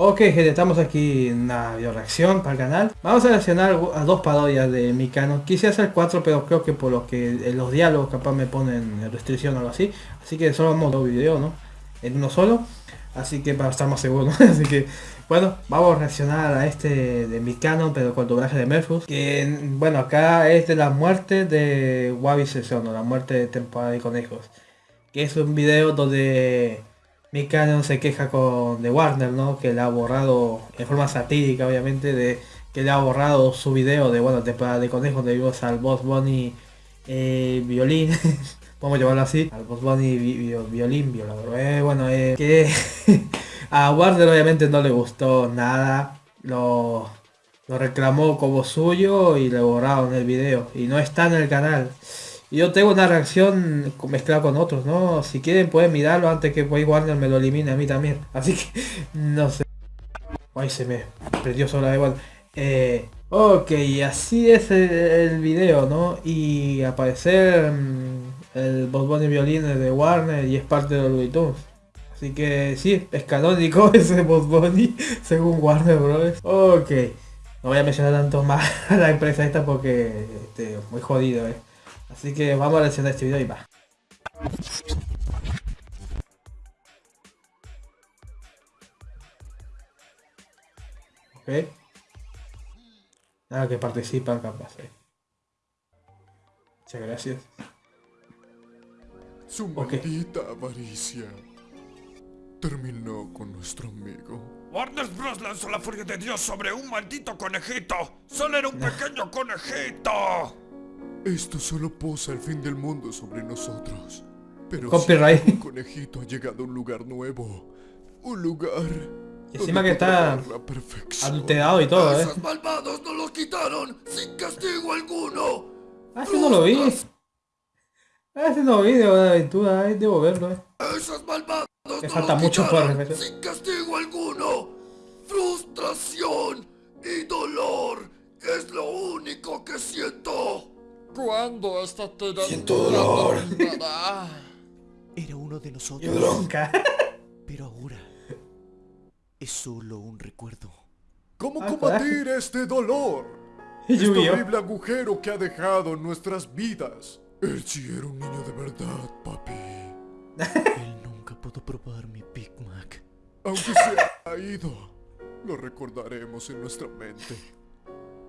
Ok gente, estamos aquí en una video reacción para el canal. Vamos a reaccionar a dos parodias de mi canal. Quise hacer cuatro, pero creo que por lo que en los diálogos capaz me ponen restricción o algo así. Así que solo vamos dos videos, ¿no? En uno solo. Así que para estar más seguro, así que bueno, vamos a reaccionar a este de mi canon, pero con doblaje de Merfus. Que bueno, acá es de la muerte de Wabi Sesono, la muerte de temporada de conejos. Que es un video donde canon se queja con de Warner, ¿no? Que le ha borrado, en forma satírica obviamente, de que le ha borrado su video de, bueno, temporada de conejos donde vimos al Boss Bunny eh, violín. Vamos llamarlo así, al Boss Bunny violín, violador. Eh, bueno, eh, que a Warner obviamente no le gustó nada. Lo, lo reclamó como suyo y le borraron el video. Y no está en el canal. Yo tengo una reacción mezclada con otros, ¿no? Si quieren pueden mirarlo antes que Warner me lo elimine a mí también. Así que, no sé. Ay, se me perdió sola de eh, ok, así es el, video, ¿no? Y aparecer mm, el Bob Bunny violines de Warner y es parte de los Looney Así que sí, es canónico ese Bob Bunny según Warner Bros. Ok, no voy a mencionar tanto más a la empresa esta porque este, muy jodido, eh. Así que vamos a reaccionar este video y va. Ok. Nada que participan capaz. Eh. Muchas gracias. Su maldita avaricia terminó con nuestro amigo. Warner Bros. lanzó la furia de Dios sobre un maldito conejito. Solo era un pequeño conejito. Esto solo posa el fin del mundo sobre nosotros. Pero Copyright. un conejito ha llegado a un lugar nuevo. Un lugar. Y encima que está adulterado y todo, eh. Esos malvados no lo quitaron sin castigo alguno. Ah, si no lo vi. Ah, si no vi de aventura, debo verlo, eh. Esos malvados Me falta mucho por Sin castigo alguno. Frustración y dolor es lo único que siento. ¿Cuándo esta tiranía Siento dolor. Era uno de nosotros. bronca. Pero ahora es solo un recuerdo. ¿Cómo combatir este dolor? Este horrible agujero que ha dejado en nuestras vidas. Él sí era un niño de verdad, papi. Él nunca pudo probar mi Big Mac. Aunque se ha ido, lo recordaremos en nuestra mente.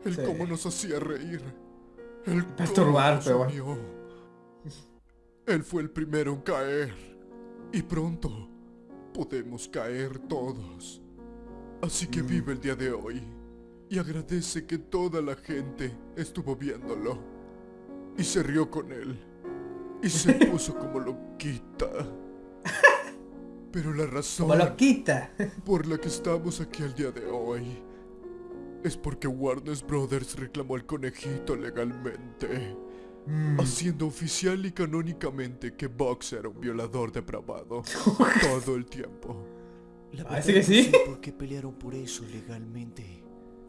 El cómo nos hacía reír. El Perturbar. Él fue el primero en caer. Y pronto podemos caer todos. Así que mm. vive el día de hoy. Y agradece que toda la gente estuvo viéndolo. Y se rió con él. Y se puso como loquita. Pero la razón... Como loquita. por la que estamos aquí el día de hoy es porque Warner Brothers reclamó al conejito legalmente. Mm. Haciendo oficial y canónicamente que Box era un violador depravado. todo el tiempo. La verdad que sí. porque pelearon por eso legalmente.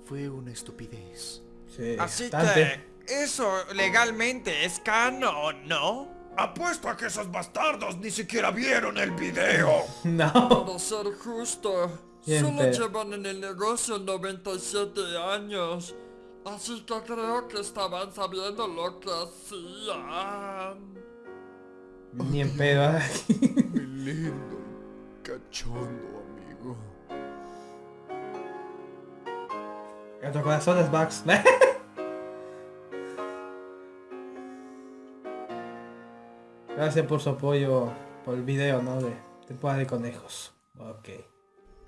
Fue una estupidez. Sí, Así que eso legalmente es canon, ¿no? Apuesto a que esos bastardos ni siquiera vieron el video. No. Para ser justo, Solo llevan en el negocio 97 años. Así que creo que estaban sabiendo lo que hacían. Ni en pedo. ¿eh? Mi lindo, cachondo amigo. tu corazón es Bugs. Gracias por su apoyo por el video, ¿no? De temporada de conejos. Ok.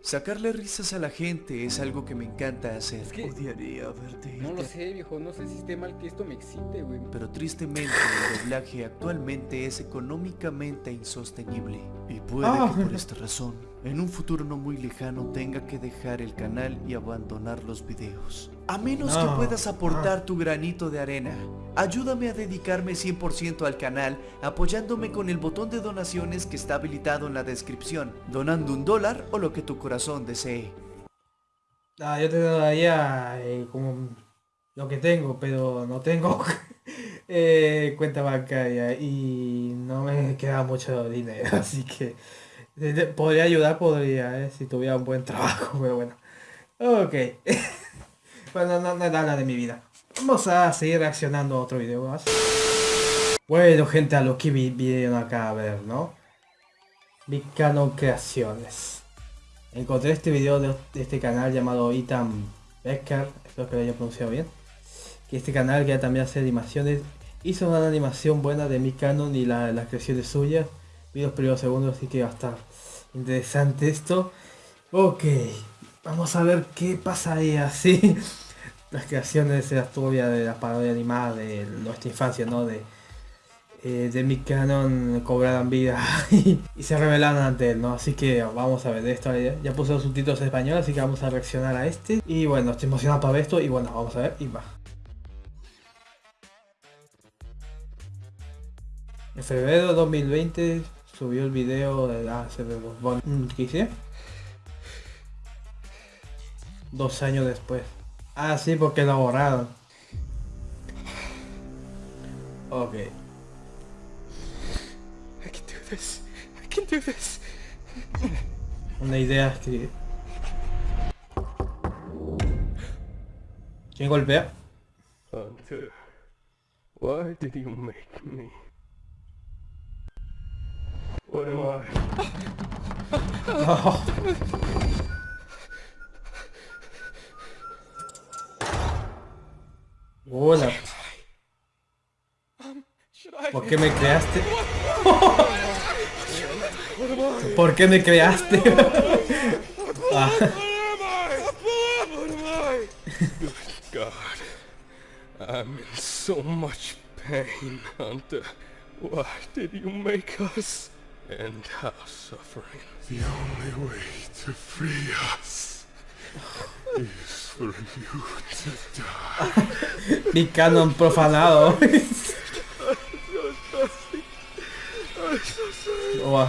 Sacarle risas a la gente es algo que me encanta hacer. Es que Odiaría verte. No lo sé, viejo. No sé si esté mal que esto me excite, güey. Pero tristemente el doblaje actualmente es económicamente insostenible. Y puede ah. que por esta razón, en un futuro no muy lejano tenga que dejar el canal y abandonar los videos. A menos que puedas aportar tu granito de arena. Ayúdame a dedicarme 100% al canal apoyándome con el botón de donaciones que está habilitado en la descripción, donando un dólar o lo que tu corazón desee. Ah, yo te daría eh, como lo que tengo, pero no tengo eh, cuenta bancaria y no me queda mucho dinero, así que Podría ayudar, podría, eh, si tuviera un buen trabajo, pero bueno. Ok. Bueno, no, no es nada de mi vida. Vamos a seguir reaccionando a otro video más. Bueno, gente, a lo que vinieron acá a ver, ¿no? Canon Creaciones. Encontré este video de, este canal llamado Ethan Becker, espero que lo haya pronunciado bien. Que este canal que también hace animaciones, hizo una animación buena de mi canon y la, las creaciones suyas. Vi los primeros segundos, así que va a estar interesante esto. Ok, vamos a ver qué pasa ahí así. Las creaciones de la historia de la parodia animada de nuestra infancia, ¿no? De eh, de mi canon cobraran vida y, se revelaron ante él, ¿no? Así que vamos a ver esto. Ya puse los subtítulos en español, así que vamos a reaccionar a este. Y bueno, estoy emocionado para ver esto y bueno, vamos a ver y va. En febrero de 2020 subió el video de la ¿Qué hice? Dos años después. Ah, sí, porque lo borraron. Ok. I can do this. Una idea que... ¿Quién golpea? Hunter, why did you make me? What am I? Oh. Hola. ¿Por qué me creaste? ¿Por qué me creaste? ah. God, I'm in so much pain, Hunter. Why did you make us end our suffering? The only way to free us is for you. Mi canon profanado. Oh,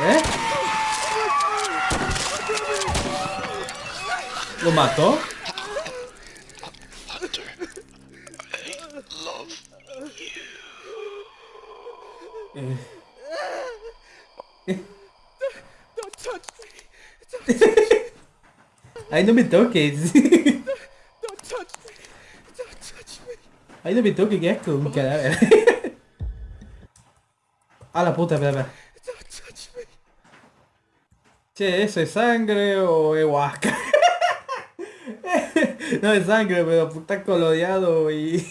¿Eh? ¿Lo mató? Eh. Ay, no me toques. Ay, no me toques, que asco, un cadáver. A la puta, espera, espera. Che, ¿eso es sangre o es huasca? no es sangre, pero está coloreado y,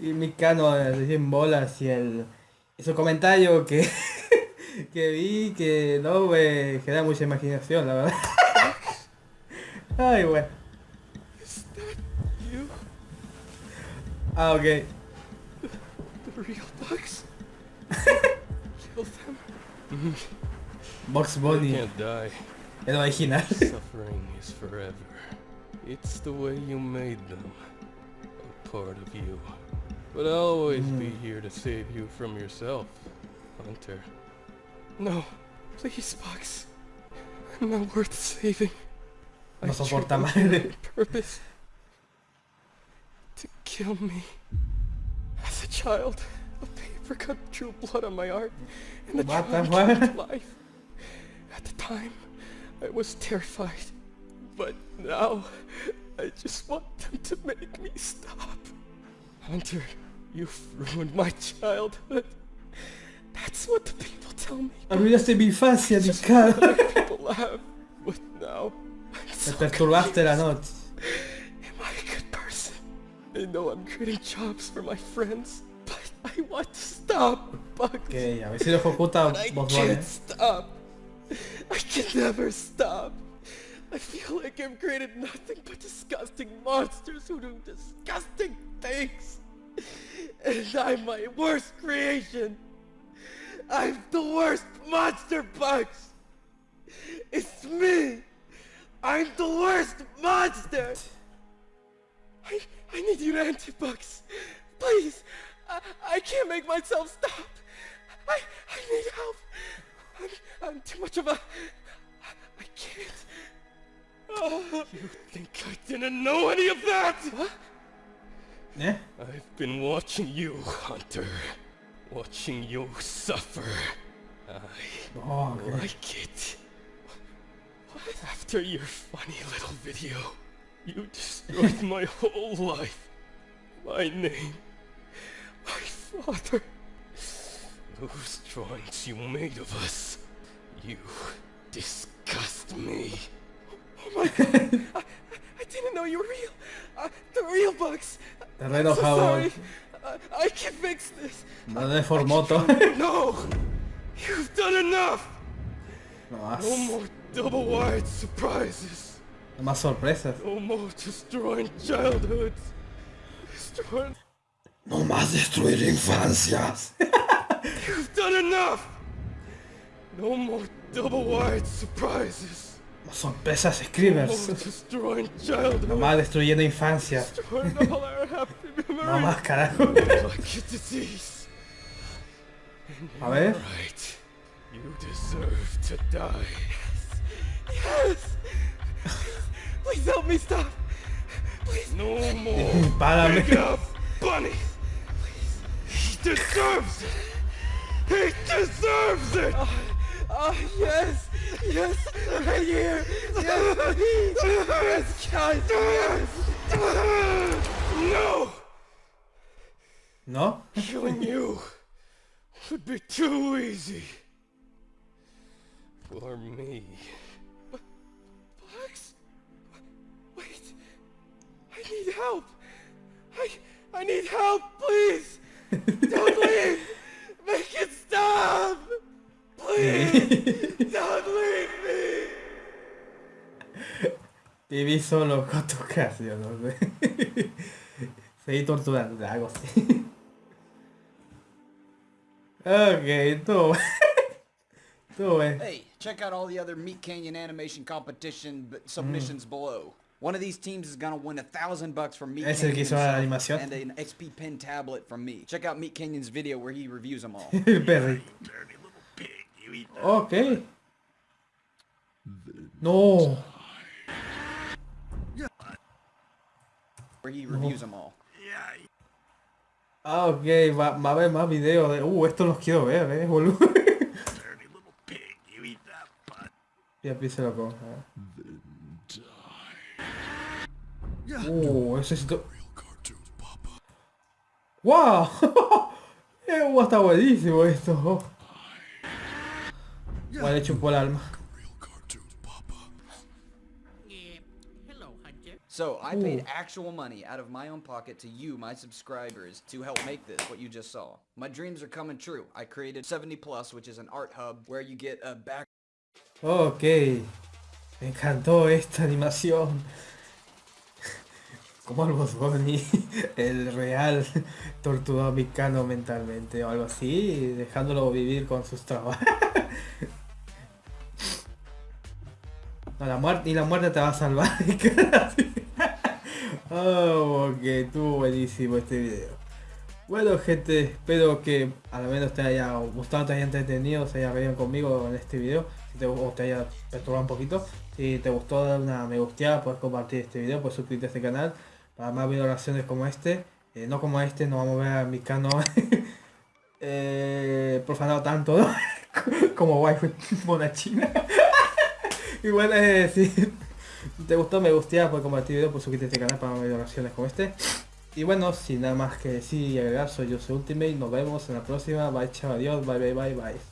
y mi cano en bolas y el y su comentario que, que vi que no me genera mucha imaginación, la verdad. Ay, you? Ah, ok. The real bugs. Kill them. Box Bunny. can't die. El original. Suffering is forever. It's the way you made them. A part of you. But I'll always mm. be here to save you from yourself, Hunter. No, please, Box. I'm not worth saving. No soporta madre. Purpose to kill me. As a child, a paper cut drew blood on my art, and the what the life. At the time, I was terrified. But now, I just want them to make me stop. Hunter, you've ruined my childhood. That's what the people tell me. Arruinaste mi infancia, mi cara. people have, but now... Me perturbaste la noche. Am I a good person? I know I'm creating jobs for my friends, but I want to stop. Bugs. Ok, a ver si lo ejecuta vos I can't stop. I can never stop. I feel like I've created nothing but disgusting monsters who do disgusting things. And I'm my worst creation. I'm the worst monster bugs. It's me. I'm the worst monster. I, I need you to enter bugs. Please. I, I can't make myself stop. I, I need help. I'm, I'm too much of a... I can't. Oh. You think I didn't know any of that? What? Yeah? I've been watching you, Hunter. Watching you suffer. I Oh, ok. like it. After your funny little video, you destroyed my whole life. My name. My father. Those drawings you made of us. You disgust me. Oh my god! I, I didn't know you were real. Uh, the real bugs. Re enojado. Sorry. I, I can fix this. No deformó todo. No! You've done enough! No No more double-wide surprises. no más sorpresas. No more destroying childhoods. Destroying... No más destruir infancias. You've done enough! No more surprises. Más sorpresas No more Scribers. destroying No más destruyendo infancias. No más carajo. A ver. Right. You deserve to die. Yes! Please help me stop! Please! No more! Párame. Big up, Bunny! He deserves it! He deserves it! Oh, yes! Yes! Right here! Yes, please! Yes, guys! Yes! No! ¿No? Killing you would be too easy. For me. I need help. I I need help, please. Don't leave. Make it stop. Please. Don't leave me. Viví solo con tu casa, yo no sé. Seguí torturando, algo así. Ok, tú. Tú, eh. Hey, check out all the other Meat Canyon animation competition b- submissions below. One of these teams is gonna win a thousand bucks from Meat Es el Canyon que hizo la animación. and an XP Pen tablet from me. Check out Meat Canyon's video where he reviews them all. El Perry. Ok. No. where he reviews them all. Ah, ok, va, va a haber más videos de... Uh, estos los quiero ver, eh, boludo. Ya empieza loco. Uh, ese sí... to- ¡Wow! uh, está buenísimo esto. Bueno, le chupó el alma. So I paid actual money out of my own pocket to you, my subscribers, to help make this, what you just saw. My dreams are coming true. I created 70 Plus, which is an art hub where you get a back Ok. Me encantó esta animación. Como algo Bunny, el real torturó a Micano mentalmente o algo así, dejándolo vivir con sus trabajos. No, la muerte, y la muerte te va a salvar. oh, ok, estuvo buenísimo este video. Bueno gente, espero que al menos te haya gustado, te haya entretenido, se haya reído conmigo en este video, te, o te haya perturbado un poquito. Si te gustó, dar una me gusteada, puedes compartir este video, puedes suscribirte a este canal para más videos como este. Eh, no como este, no vamos a ver a mi canal eh, profanado tanto ¿no? como waifu mona china. y bueno, eh, si te gustó, me gusteada, puedes compartir el video, puedes suscribirte a este canal para más videos como este. Y bueno, sin nada más que decir y agregar, soy yo, soy Ultimate, nos vemos en la próxima, bye chao, adiós, bye bye bye bye.